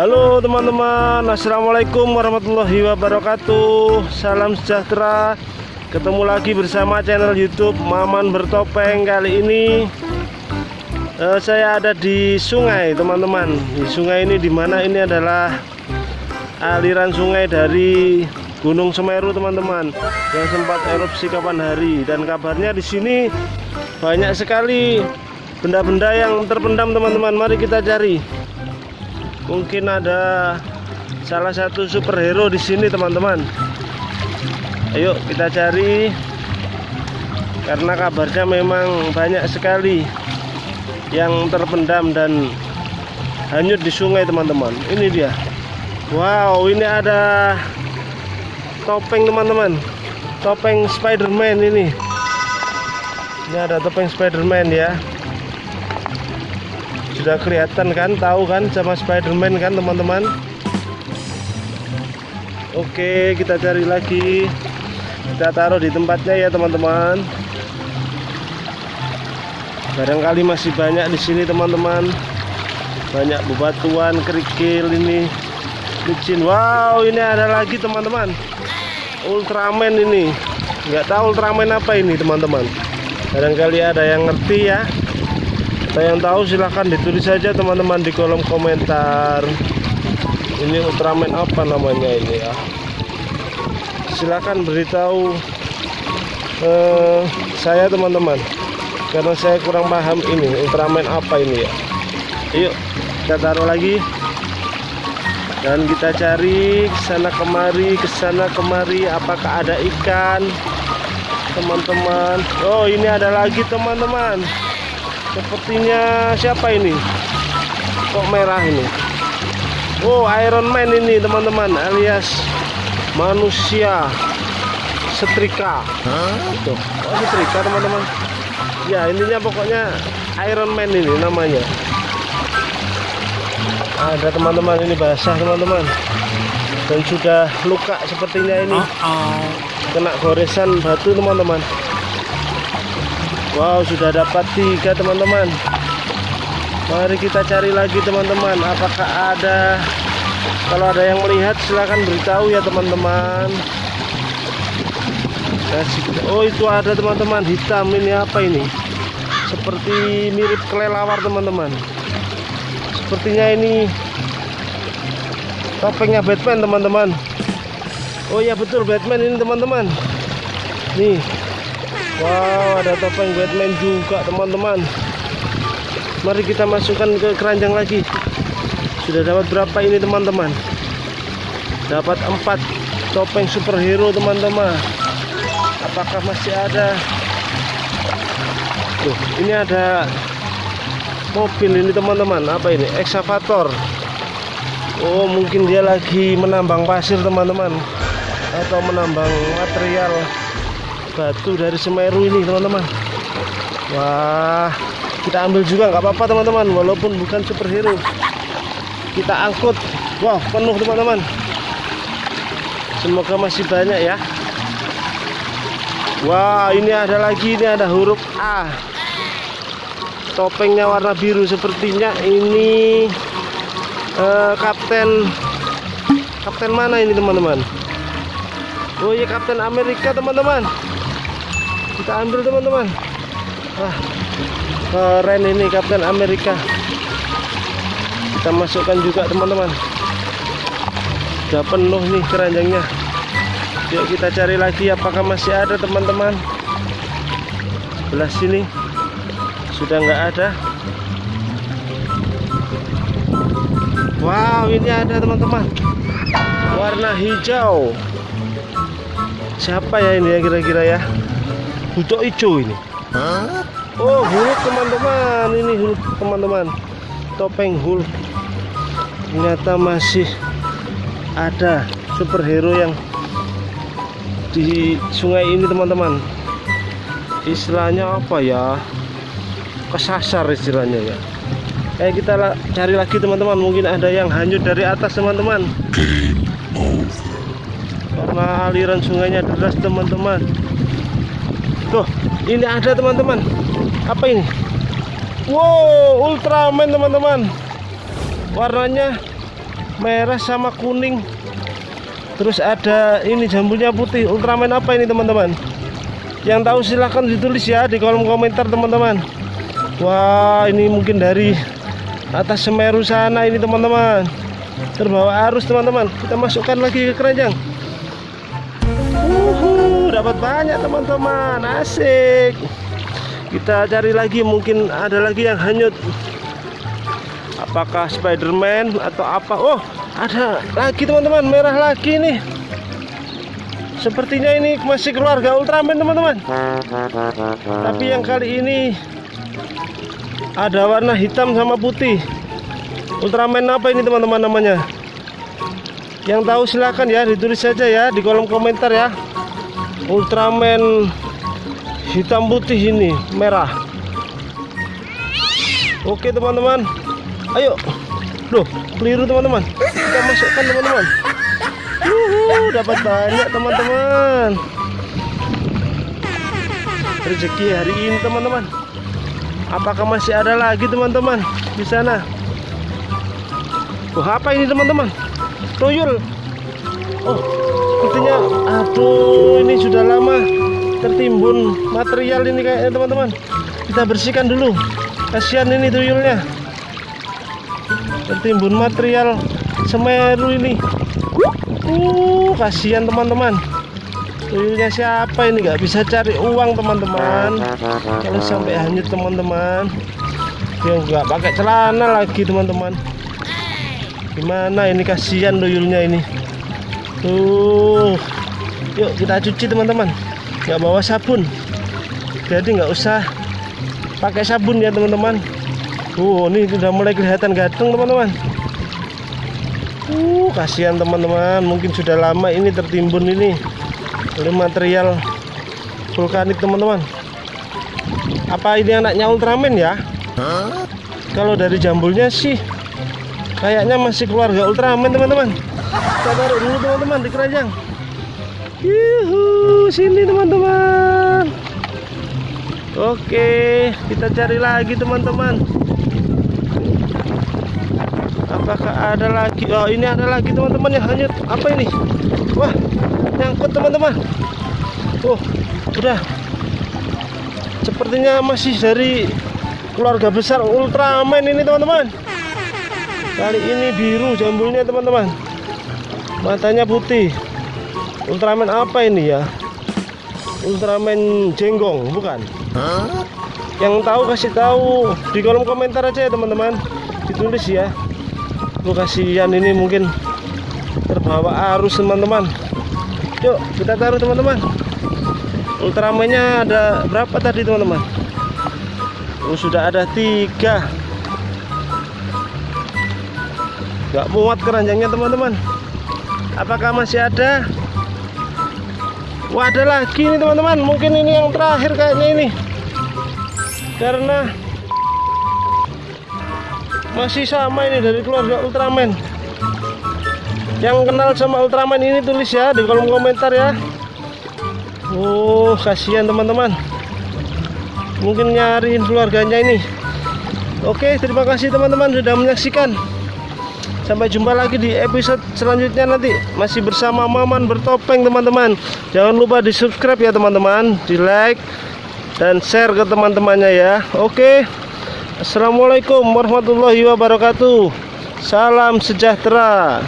Halo teman-teman. Assalamualaikum warahmatullahi wabarakatuh. Salam sejahtera. Ketemu lagi bersama channel youtube Maman Bertopeng. Kali ini eh, Saya ada di sungai teman-teman. Di sungai ini di mana ini adalah Aliran sungai dari Gunung Semeru teman-teman Yang sempat erupsi kapan hari. Dan kabarnya di sini Banyak sekali Benda-benda yang terpendam teman-teman. Mari kita cari mungkin ada salah satu superhero di sini teman-teman. Ayo kita cari karena kabarnya memang banyak sekali yang terpendam dan hanyut di sungai teman-teman. Ini dia. Wow ini ada topeng teman-teman. Topeng Spiderman ini. Ini ada topeng Spiderman ya sudah kelihatan kan tahu kan sama Spiderman kan teman-teman? Oke kita cari lagi. Kita taruh di tempatnya ya teman-teman. Barangkali masih banyak di sini teman-teman. Banyak bebatuan kerikil ini. Licin. Wow ini ada lagi teman-teman. Ultraman ini. Nggak tahu Ultraman apa ini teman-teman. Barangkali ada yang ngerti ya saya yang tahu silahkan ditulis saja teman-teman di kolom komentar. Ini Ultraman apa namanya ini ya? Silahkan beritahu eh, saya teman-teman. Karena saya kurang paham ini Ultraman apa ini ya? Yuk kita taruh lagi. Dan kita cari ke sana kemari ke sana kemari apakah ada ikan? Teman-teman. Oh ini ada lagi teman-teman sepertinya siapa ini? Kok merah ini? Oh Iron Man ini teman-teman alias manusia setrika. Tuh, oh setrika teman-teman. Ya intinya pokoknya Iron Man ini namanya. Ada teman-teman ini basah teman-teman. Dan sudah luka sepertinya ini. Kena goresan batu teman-teman Wow sudah dapat tiga teman-teman. Mari kita cari lagi teman-teman. Apakah ada? Kalau ada yang melihat silahkan beritahu ya teman-teman. Oh itu ada teman-teman. Hitam. Ini apa ini? Seperti mirip kelelawar teman-teman. Sepertinya ini Topengnya Batman teman-teman. Oh ya betul. Batman ini teman-teman. Nih Wow ada topeng Batman juga teman-teman. Mari kita masukkan ke keranjang lagi. Sudah dapat berapa ini teman-teman? Dapat empat topeng superhero teman-teman. Apakah masih ada? Tuh ini ada Mobil ini teman-teman. Apa ini? Eksavator Oh mungkin dia lagi menambang pasir teman-teman. Atau menambang material batu dari Semeru ini teman-teman. Wah kita ambil juga nggak apa-apa teman-teman. Walaupun bukan superhero. Kita angkut. Wah penuh teman-teman. Semoga masih banyak ya. Wah ini ada lagi ini ada huruf A. Topengnya warna biru sepertinya. Ini eh, kapten kapten mana ini teman-teman? Oh iya Kapten Amerika teman-teman kita ambil teman-teman. Wah keren ini Kapten Amerika. Kita masukkan juga teman-teman. Sudah penuh nih keranjangnya. Yuk kita cari lagi apakah masih ada teman-teman. Sebelah sini. Sudah nggak ada. Wow ini ada teman-teman. Warna hijau. Siapa ya ini ya kira-kira ya bucok hijau ini. Oh hulk teman-teman. Ini hulk teman-teman. Topeng hulk ternyata masih ada superhero yang di sungai ini teman-teman. Istilahnya apa ya? Kesasar istilahnya ya. Kayak kita cari lagi teman-teman. Mungkin ada yang hanyut dari atas teman-teman. Karena aliran sungainya deras teman-teman Tuh, ini ada teman-teman. Apa ini? Wow, Ultraman teman-teman. Warnanya merah sama kuning. Terus ada ini jambunya putih. Ultraman apa ini teman-teman? Yang tahu silahkan ditulis ya di kolom komentar teman-teman. Wah ini mungkin dari atas Semeru sana ini teman-teman. Terbawa arus teman-teman. Kita masukkan lagi ke keranjang dapat banyak teman-teman. Asik. Kita cari lagi mungkin ada lagi yang hanyut. Apakah Spiderman atau apa? Oh ada lagi teman-teman. Merah lagi nih. Sepertinya ini masih keluarga Ultraman teman-teman. Tapi yang kali ini ada warna hitam sama putih. Ultraman apa ini teman-teman namanya? Yang tahu silahkan ya ditulis saja ya di kolom komentar ya Ultraman hitam putih ini merah. Oke teman-teman. Ayo. Loh, keliru teman-teman. Kita masukkan teman-teman. Dapat banyak teman-teman. Rezeki hari ini teman-teman. Apakah masih ada lagi teman-teman di sana? Wah apa ini teman-teman? Tuyul. Oh sepertinya aduh ini sudah lama tertimbun material ini kayaknya teman-teman. Kita bersihkan dulu. Kasihan ini tuyulnya. Tertimbun material semeru ini. Uh kasihan teman-teman. Tuyulnya siapa ini? Nggak bisa cari uang teman-teman. Kalau sampai hanyut teman-teman. Dia nggak pakai celana lagi teman-teman. Gimana ini? Kasihan tuyulnya ini tuh yuk kita cuci teman-teman nggak bawa sabun jadi nggak usah pakai sabun ya teman-teman Uh, ini sudah mulai kelihatan gadung teman-teman. Uh, kasihan teman-teman. Mungkin sudah lama ini tertimbun ini oleh material vulkanik teman-teman. Apa ini anaknya Ultraman ya? Kalau dari jambulnya sih kayaknya masih keluarga Ultraman teman-teman. Kita taruh dulu teman-teman di keranjang. Yuhu, sini teman-teman. Oke, kita cari lagi teman-teman. Apakah ada lagi? Oh ini ada lagi teman-teman yang hanyut. Apa ini? Wah nyangkut teman-teman. Oh udah. Sepertinya masih dari keluarga besar Ultraman ini teman-teman. Kali ini biru jambulnya teman-teman matanya putih. Ultraman apa ini ya? Ultraman jenggong bukan? Yang tahu kasih tahu. Di kolom komentar aja ya teman-teman. Ditulis ya. Tuh kasihan ini mungkin terbawa arus teman-teman. Yuk kita taruh teman-teman. Ultramannya ada berapa tadi teman-teman? Oh, sudah ada tiga. Nggak muat keranjangnya teman-teman apakah masih ada? Wah ada lagi nih teman-teman. Mungkin ini yang terakhir kayaknya ini. Karena masih sama ini dari keluarga Ultraman. Yang kenal sama Ultraman ini tulis ya di kolom komentar ya. Oh kasihan teman-teman. Mungkin nyariin keluarganya ini. Oke terima kasih teman-teman sudah menyaksikan Sampai jumpa lagi di episode selanjutnya nanti. Masih bersama Maman bertopeng teman-teman. Jangan lupa di subscribe ya teman-teman. Di like dan share ke teman-temannya ya. Oke. Assalamualaikum warahmatullahi wabarakatuh. Salam sejahtera